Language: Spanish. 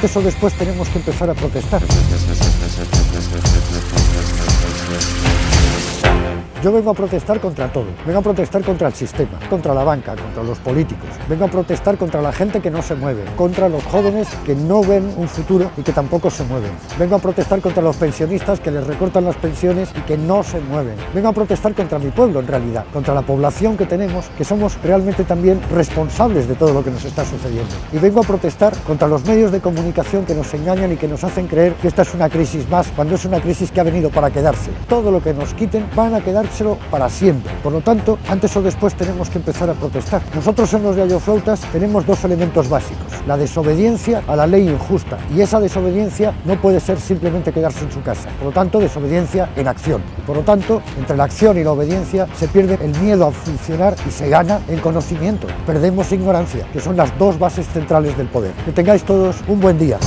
antes o después tenemos que empezar a protestar. Yo vengo a protestar contra todo, vengo a protestar contra el sistema, contra la banca, contra los políticos, vengo a protestar contra la gente que no se mueve, contra los jóvenes que no ven un futuro y que tampoco se mueven, vengo a protestar contra los pensionistas que les recortan las pensiones y que no se mueven, vengo a protestar contra mi pueblo en realidad, contra la población que tenemos, que somos realmente también responsables de todo lo que nos está sucediendo. Y vengo a protestar contra los medios de comunicación que nos engañan y que nos hacen creer que esta es una crisis más, cuando es una crisis que ha venido para quedarse. Todo lo que nos quiten van a quedar para siempre. Por lo tanto, antes o después tenemos que empezar a protestar. Nosotros en los Yayoflautas tenemos dos elementos básicos, la desobediencia a la ley injusta y esa desobediencia no puede ser simplemente quedarse en su casa. Por lo tanto, desobediencia en acción. Por lo tanto, entre la acción y la obediencia se pierde el miedo a funcionar y se gana en conocimiento. Perdemos ignorancia, que son las dos bases centrales del poder. Que tengáis todos un buen día.